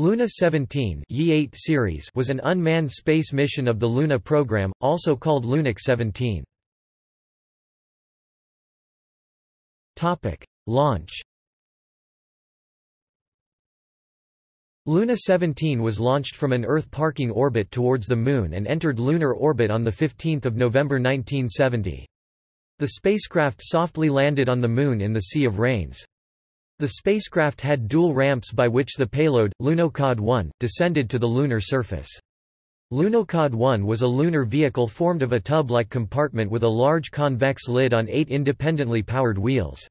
Luna 17 Ye-8 series was an unmanned space mission of the Luna program, also called Lunik 17. Launch Luna 17 was launched from an Earth parking orbit towards the Moon and entered lunar orbit on 15 November 1970. The spacecraft softly landed on the Moon in the Sea of Rains. The spacecraft had dual ramps by which the payload, Lunokhod-1, descended to the lunar surface. Lunokhod-1 was a lunar vehicle formed of a tub-like compartment with a large convex lid on eight independently powered wheels.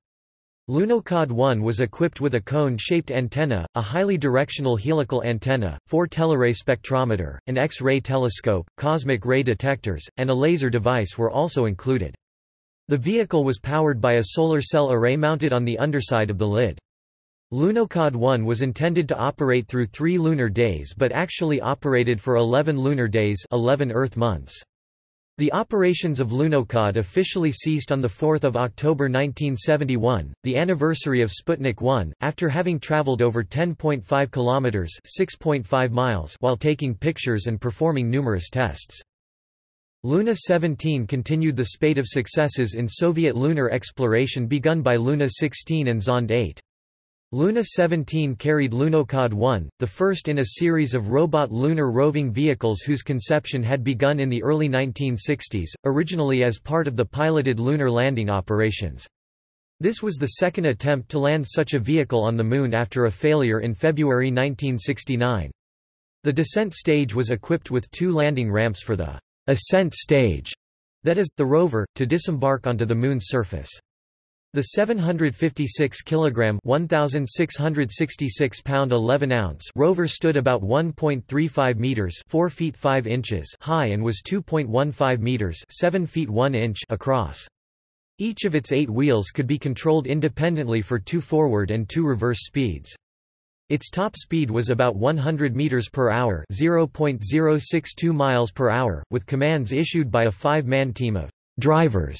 Lunokhod-1 was equipped with a cone-shaped antenna, a highly directional helical antenna, four teleray spectrometer, an X-ray telescope, cosmic ray detectors, and a laser device were also included. The vehicle was powered by a solar cell array mounted on the underside of the lid. Lunokhod 1 was intended to operate through three lunar days but actually operated for 11 lunar days 11 Earth months. The operations of Lunokhod officially ceased on 4 October 1971, the anniversary of Sputnik 1, after having traveled over 10.5 kilometers (6.5 miles) while taking pictures and performing numerous tests. Luna 17 continued the spate of successes in Soviet lunar exploration begun by Luna 16 and Zond 8. Luna 17 carried Lunokhod 1, the first in a series of robot lunar roving vehicles whose conception had begun in the early 1960s, originally as part of the piloted lunar landing operations. This was the second attempt to land such a vehicle on the Moon after a failure in February 1969. The descent stage was equipped with two landing ramps for the ascent stage, that is, the rover, to disembark onto the Moon's surface. The 756 kilogram 1666 pound 11 ounce rover stood about 1.35 meters 4 feet 5 inches high and was 2.15 meters 7 feet 1 inch across. Each of its 8 wheels could be controlled independently for 2 forward and 2 reverse speeds. Its top speed was about 100 meters per hour, 0.062 miles per hour, with commands issued by a five-man team of drivers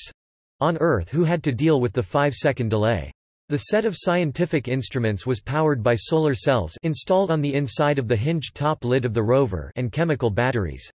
on Earth who had to deal with the 5-second delay. The set of scientific instruments was powered by solar cells installed on the inside of the hinged top lid of the rover and chemical batteries.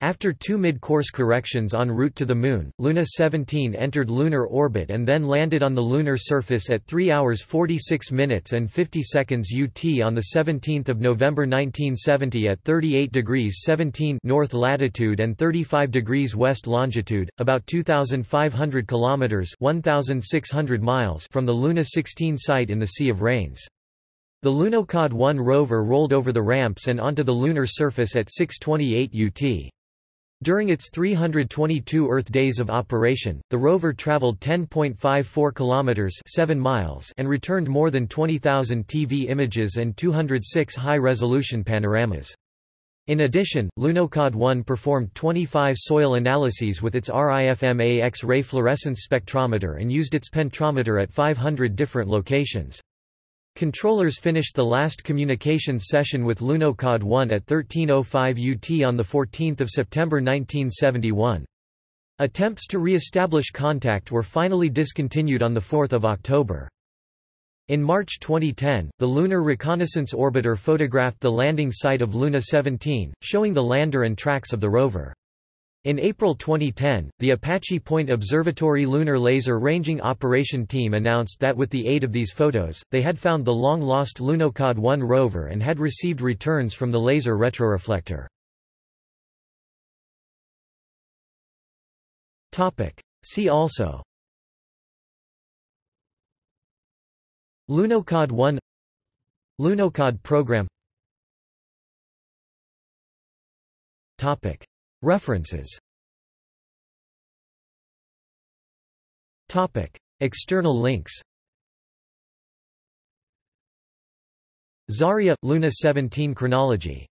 After two mid-course corrections en route to the Moon, Luna 17 entered lunar orbit and then landed on the lunar surface at 3 hours 46 minutes and 50 seconds UT on 17 November 1970 at 38 degrees 17 north latitude and 35 degrees west longitude, about 2,500 kilometers (1,600 miles) from the Luna 16 site in the Sea of Rains. The Lunokhod 1 rover rolled over the ramps and onto the lunar surface at 628 UT. During its 322 Earth days of operation, the rover traveled 10.54 kilometers, 7 miles, and returned more than 20,000 TV images and 206 high-resolution panoramas. In addition, Lunokhod 1 performed 25 soil analyses with its RIFMA X-ray fluorescence spectrometer and used its penetrometer at 500 different locations. Controllers finished the last communications session with Lunokhod 1 at 13.05 UT on 14 September 1971. Attempts to re-establish contact were finally discontinued on 4 October. In March 2010, the Lunar Reconnaissance Orbiter photographed the landing site of Luna 17, showing the lander and tracks of the rover. In April 2010, the Apache Point Observatory Lunar Laser Ranging Operation Team announced that with the aid of these photos, they had found the long-lost Lunokhod 1 rover and had received returns from the laser retroreflector. See also. Lunokhod 1 Lunokhod program References. Topic. External links. Zarya – Luna 17 chronology